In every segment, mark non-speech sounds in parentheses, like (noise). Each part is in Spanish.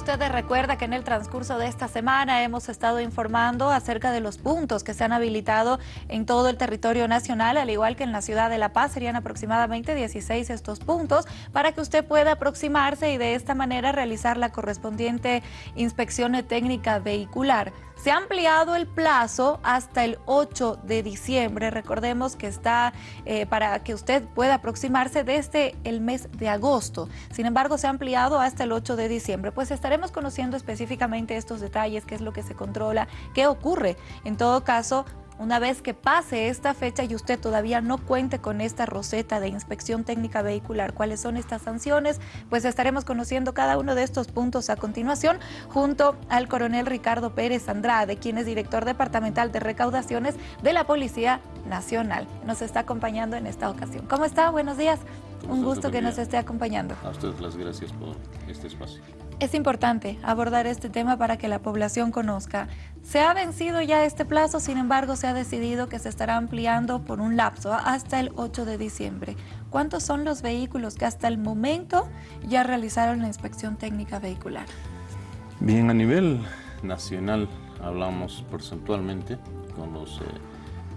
usted recuerda que en el transcurso de esta semana hemos estado informando acerca de los puntos que se han habilitado en todo el territorio nacional, al igual que en la ciudad de La Paz, serían aproximadamente 16 estos puntos, para que usted pueda aproximarse y de esta manera realizar la correspondiente inspección técnica vehicular. Se ha ampliado el plazo hasta el 8 de diciembre. Recordemos que está eh, para que usted pueda aproximarse desde el mes de agosto. Sin embargo, se ha ampliado hasta el 8 de diciembre. Pues estaremos conociendo específicamente estos detalles, qué es lo que se controla, qué ocurre. En todo caso, una vez que pase esta fecha y usted todavía no cuente con esta roseta de inspección técnica vehicular, cuáles son estas sanciones, pues estaremos conociendo cada uno de estos puntos a continuación junto al coronel Ricardo Pérez Andrade, quien es director departamental de recaudaciones de la Policía Nacional. Nos está acompañando en esta ocasión. ¿Cómo está? Buenos días. Un gusto que nos esté acompañando. A ustedes las gracias por este espacio. Es importante abordar este tema para que la población conozca. Se ha vencido ya este plazo, sin embargo, se ha decidido que se estará ampliando por un lapso hasta el 8 de diciembre. ¿Cuántos son los vehículos que hasta el momento ya realizaron la inspección técnica vehicular? Bien, a nivel nacional hablamos porcentualmente con los eh,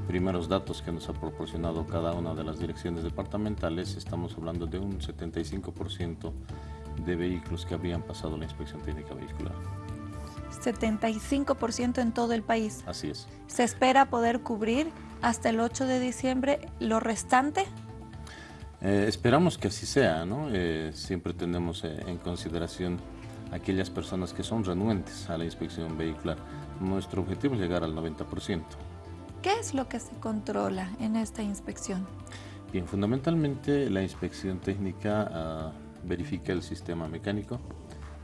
primeros datos que nos ha proporcionado cada una de las direcciones departamentales. Estamos hablando de un 75% de vehículos que habían pasado la inspección técnica vehicular. 75% en todo el país. Así es. ¿Se espera poder cubrir hasta el 8 de diciembre lo restante? Eh, esperamos que así sea, ¿no? Eh, siempre tenemos eh, en consideración aquellas personas que son renuentes a la inspección vehicular. Nuestro objetivo es llegar al 90%. ¿Qué es lo que se controla en esta inspección? Bien, fundamentalmente la inspección técnica ah, verifica el sistema mecánico,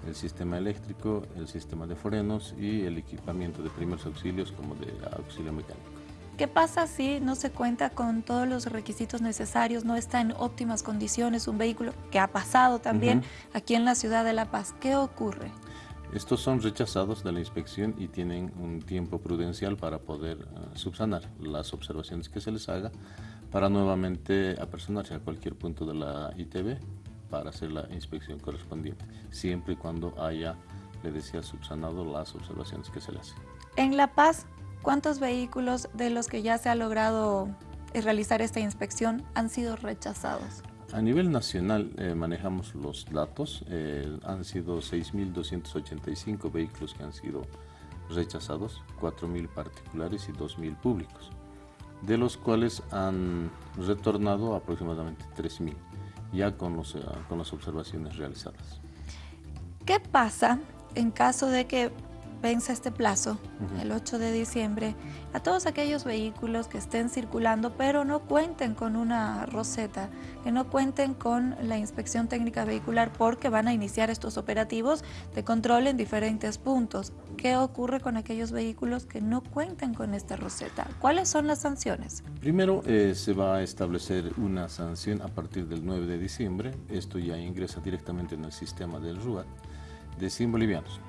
el sistema eléctrico, el sistema de frenos y el equipamiento de primeros auxilios como de auxilio mecánico. ¿Qué pasa si no se cuenta con todos los requisitos necesarios, no está en óptimas condiciones un vehículo que ha pasado también aquí en la ciudad de La Paz? ¿Qué ocurre? Estos son rechazados de la inspección y tienen un tiempo prudencial para poder eh, subsanar las observaciones que se les haga para nuevamente apersonarse a cualquier punto de la ITV para hacer la inspección correspondiente, siempre y cuando haya, le decía, subsanado las observaciones que se le hacen. En La Paz, ¿cuántos vehículos de los que ya se ha logrado realizar esta inspección han sido rechazados? A nivel nacional eh, manejamos los datos, eh, han sido 6.285 vehículos que han sido rechazados, 4.000 particulares y 2.000 públicos, de los cuales han retornado aproximadamente 3.000 ya con, los, eh, con las observaciones realizadas. ¿Qué pasa en caso de que vence este plazo, el 8 de diciembre, a todos aquellos vehículos que estén circulando pero no cuenten con una roseta, que no cuenten con la inspección técnica vehicular porque van a iniciar estos operativos de control en diferentes puntos. ¿Qué ocurre con aquellos vehículos que no cuenten con esta roseta? ¿Cuáles son las sanciones? Primero eh, se va a establecer una sanción a partir del 9 de diciembre. Esto ya ingresa directamente en el sistema del RUAT de 100 bolivianos.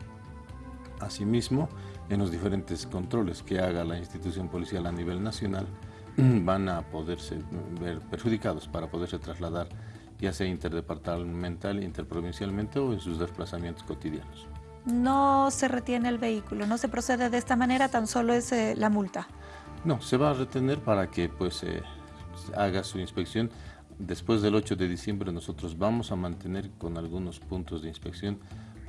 Asimismo, en los diferentes controles que haga la institución policial a nivel nacional, (clears throat) van a poderse ver perjudicados para poderse trasladar ya sea interdepartamental, interprovincialmente o en sus desplazamientos cotidianos. No se retiene el vehículo, no se procede de esta manera, tan solo es eh, la multa. No, se va a retener para que pues eh, haga su inspección. Después del 8 de diciembre nosotros vamos a mantener con algunos puntos de inspección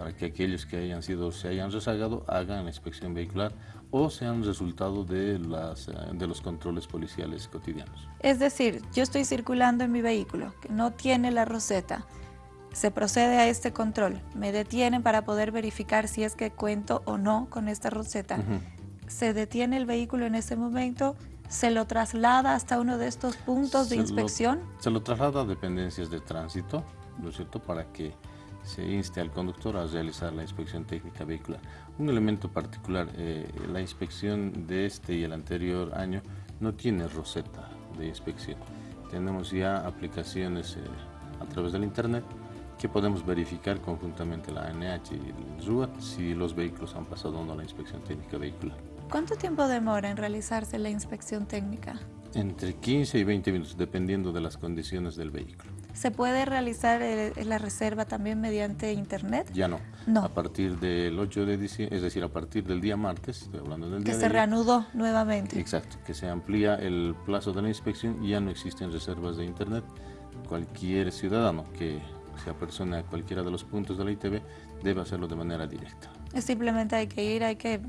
para que aquellos que hayan sido, se hayan rezagado hagan inspección vehicular o sean resultado de, las, eh, de los controles policiales cotidianos. Es decir, yo estoy circulando en mi vehículo que no tiene la roseta, se procede a este control, me detienen para poder verificar si es que cuento o no con esta roseta. Se detiene el vehículo en ese momento, se lo traslada hasta uno de estos puntos de inspección. se lo traslada a dependencias de tránsito, ¿no es cierto?, para que se inste al conductor a realizar la inspección técnica vehicular. Un elemento particular, eh, la inspección de este y el anterior año no tiene roseta de inspección. Tenemos ya aplicaciones eh, a través del internet que podemos verificar conjuntamente la ANH y el RUAT si los vehículos han pasado o no la inspección técnica vehicular. ¿Cuánto tiempo demora en realizarse la inspección técnica? Entre 15 y 20 minutos, dependiendo de las condiciones del vehículo. ¿Se puede realizar eh, la reserva también mediante internet? Ya no. No. A partir del 8 de diciembre, es decir, a partir del día martes, estoy hablando del día Que se reanudó nuevamente. Exacto, que se amplía el plazo de la inspección y ya no existen reservas de internet. Cualquier ciudadano que se apersone a cualquiera de los puntos de la ITV debe hacerlo de manera directa. Simplemente hay que ir, hay que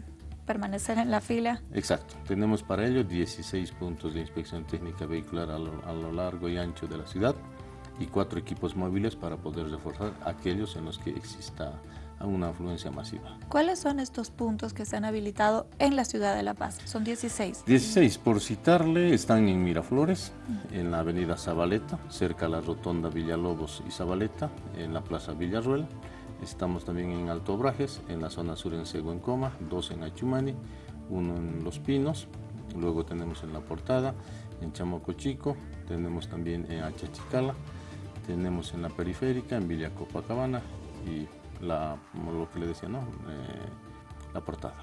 permanecer en la fila. Exacto, tenemos para ello 16 puntos de inspección técnica vehicular a lo, a lo largo y ancho de la ciudad y cuatro equipos móviles para poder reforzar aquellos en los que exista una afluencia masiva. ¿Cuáles son estos puntos que se han habilitado en la ciudad de La Paz? Son 16. 16, por citarle, están en Miraflores, en la avenida Zabaleta, cerca a la rotonda Villalobos y Zabaleta, en la plaza Villarruel. Estamos también en Alto Brajes, en la zona sur en Seguencoma, dos en Achumani, uno en Los Pinos, luego tenemos en La Portada, en Chamoco Chico, tenemos también en Achachicala, tenemos en la periférica, en Villa Copacabana y la, lo que le decía, ¿no? Eh, la portada.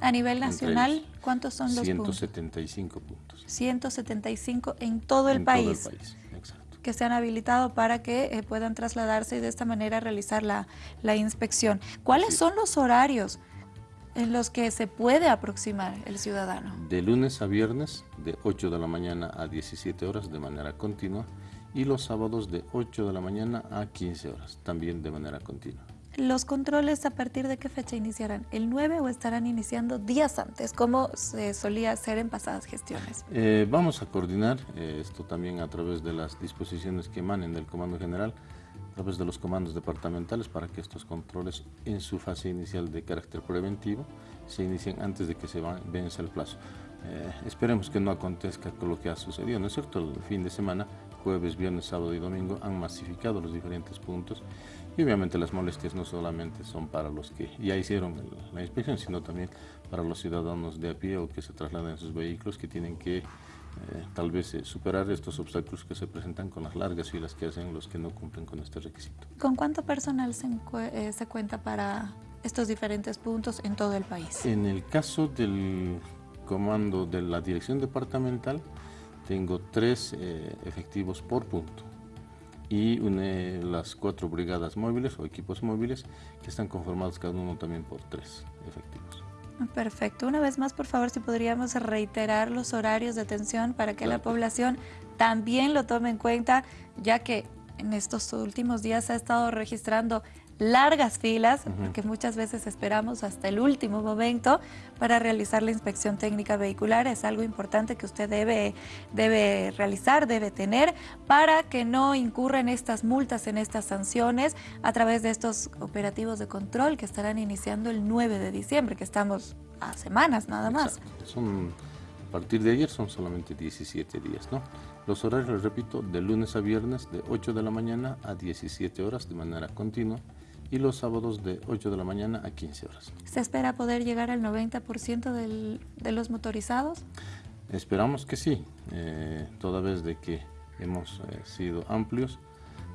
A nivel nacional, ¿cuántos son los puntos? 175 puntos. 175 en todo el en país. Todo el país, exacto. que se han habilitado para que eh, puedan trasladarse y de esta manera realizar la, la inspección. ¿Cuáles Sí. son los horarios en los que se puede aproximar el ciudadano? De lunes a viernes, de 8 de la mañana a 17 horas de manera continua, y los sábados de 8 de la mañana a 15 horas, también de manera continua. ¿Los controles a partir de qué fecha iniciarán? ¿El 9 o estarán iniciando días antes, como se solía hacer en pasadas gestiones? Eh, vamos a coordinar eh, esto también a través de las disposiciones que emanen del Comando General, a través de los comandos departamentales para que estos controles en su fase inicial de carácter preventivo se inicien antes de que se vence el plazo. Eh, esperemos que no acontezca con lo que ha sucedido, ¿no es cierto? El fin de semana, jueves, viernes, sábado y domingo han masificado los diferentes puntos y obviamente las molestias no solamente son para los que ya hicieron la inspección, sino también para los ciudadanos de a pie o que se trasladan en sus vehículos que tienen que eh, tal vez eh, superar estos obstáculos que se presentan con las largas filas que hacen los que no cumplen con este requisito. ¿Con cuánto personal se, eh, se cuenta para estos diferentes puntos en todo el país? En el caso del comando de la dirección departamental, tengo tres eh, efectivos por punto y une las cuatro brigadas móviles o equipos móviles que están conformados cada uno también por tres efectivos. Perfecto. Una vez más, por favor, si podríamos reiterar los horarios de atención para que la población también lo tome en cuenta, ya que en estos últimos días se ha estado registrando largas filas, porque muchas veces esperamos hasta el último momento para realizar la inspección técnica vehicular. Es algo importante que usted debe, debe realizar, debe tener, para que no incurra en estas multas, en estas sanciones, a través de estos operativos de control que estarán iniciando el 9 de diciembre, que estamos a semanas nada más. Son, a partir de ayer son solamente 17 días, ¿no? Los horarios, les repito, de lunes a viernes de 8 de la mañana a 17 horas de manera continua y los sábados de 8 de la mañana a 15 horas. ¿Se espera poder llegar al 90% del- de los motorizados? Esperamos que sí, eh, toda vez de que hemos eh, sido amplios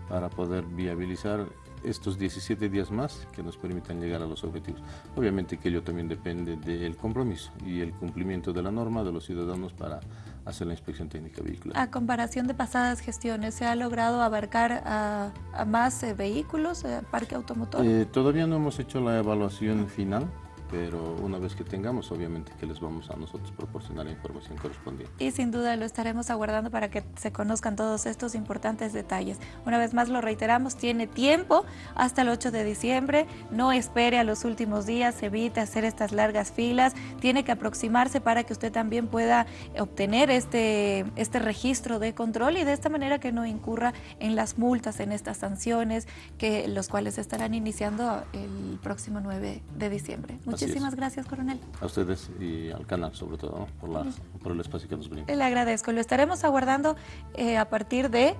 para poder viabilizar estos 17 días más que nos permitan llegar a los objetivos. Obviamente que ello también depende del compromiso y el cumplimiento de la norma de los ciudadanos para hacer la inspección técnica vehicular. A comparación de pasadas gestiones, ¿se ha logrado abarcar a, a más eh, vehículos, eh, parque automotor? Eh, todavía no hemos hecho la evaluación final, pero una vez que tengamos, obviamente que les vamos a nosotros proporcionar la información correspondiente. Y sin duda lo estaremos aguardando para que se conozcan todos estos importantes detalles. Una vez más lo reiteramos, tiene tiempo hasta el 8 de diciembre, no espere a los últimos días, evite hacer estas largas filas, tiene que aproximarse para que usted también pueda obtener este, este registro de control y de esta manera que no incurra en las multas, en estas sanciones, que los cuales estarán iniciando el próximo 9 de diciembre. Muchísimas gracias, coronel. A ustedes y al canal sobre todo, ¿no? por, la- por el espacio que nos brinda. Le agradezco. Lo estaremos aguardando eh, a partir de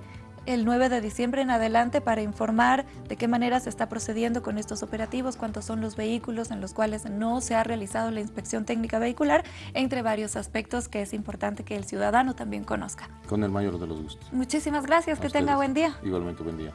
el 9 de diciembre en adelante para informar de qué manera se está procediendo con estos operativos, cuántos son los vehículos en los cuales no se ha realizado la inspección técnica vehicular, entre varios aspectos que es importante que el ciudadano también conozca. Con el mayor de los gustos. Muchísimas gracias, A que tenga ustedes. buen día. Igualmente, buen día.